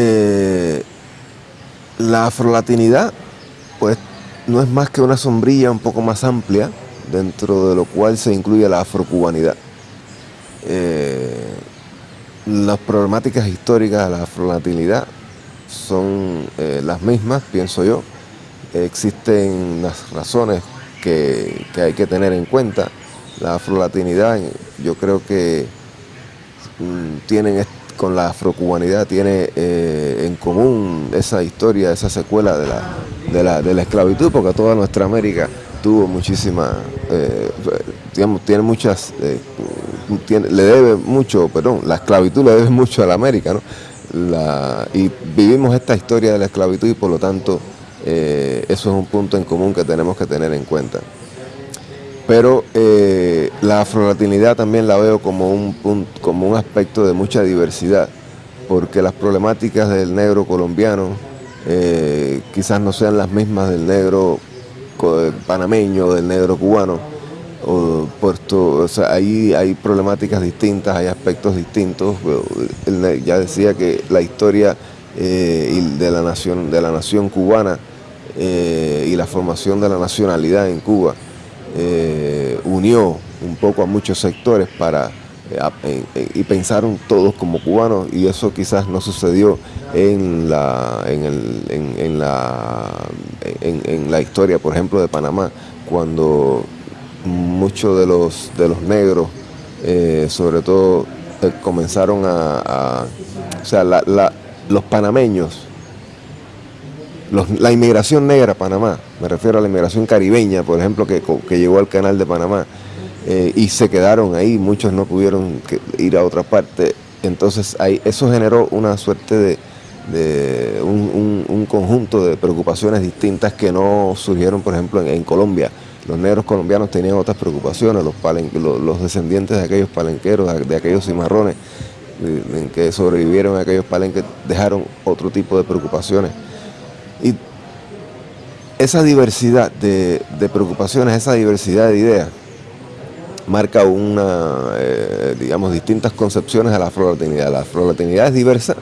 Eh, la afrolatinidad, pues, no es más que una sombrilla un poco más amplia, dentro de lo cual se incluye la afrocubanidad. Eh, las problemáticas históricas de la afrolatinidad son eh, las mismas, pienso yo. Existen las razones que, hay que tener en cuenta. La afrolatinidad, yo creo que mm, tienen con la afrocubanidad tiene eh, en común esa historia, esa secuela de la, de la, de la esclavitud, porque toda nuestra América tuvo muchísima, eh, digamos, tiene muchas, eh, le debe mucho, perdón, la esclavitud le debe mucho a la América, ¿no? y vivimos esta historia de la esclavitud y por lo tanto eso es un punto en común que tenemos que tener en cuenta. Pero la afrolatinidad también la veo como un, como un aspecto de mucha diversidad, porque las problemáticas del negro colombiano eh, quizás no sean las mismas del negro panameño, del negro cubano, o puerto, o sea, ahí hay problemáticas distintas, hay aspectos distintos. ya decía que la historia eh, de, la nación, de la nación cubana eh, y la formación de la nacionalidad en Cuba unió un poco a muchos sectores para y pensaron todos como cubanos y eso quizás no sucedió en la, en, la, en, la historia, por ejemplo, de Panamá, cuando muchos de los, de los negros, eh, sobre todo, eh, comenzaron a, o sea, los panameños, la inmigración negra a Panamá, me refiero a la inmigración caribeña, por ejemplo, que, que llegó al canal de Panamá, eh, y se quedaron ahí, muchos no pudieron ir a otra parte. Entonces ahí, eso generó una suerte de, un, conjunto de preocupaciones distintas que no surgieron, por ejemplo, en, Colombia. Los negros colombianos tenían otras preocupaciones, los, los, descendientes de aquellos palenqueros, de, aquellos cimarrones en que sobrevivieron aquellos palenques, dejaron otro tipo de preocupaciones. Y esa diversidad de preocupaciones, esa diversidad de ideas, marca una, eh, digamos, distintas concepciones a la afrolatinidad. La afrolatinidad es diversa,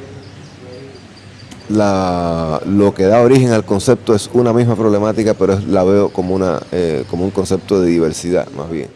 lo que da origen al concepto es una misma problemática, pero la veo como, una, eh, como un concepto de diversidad más bien.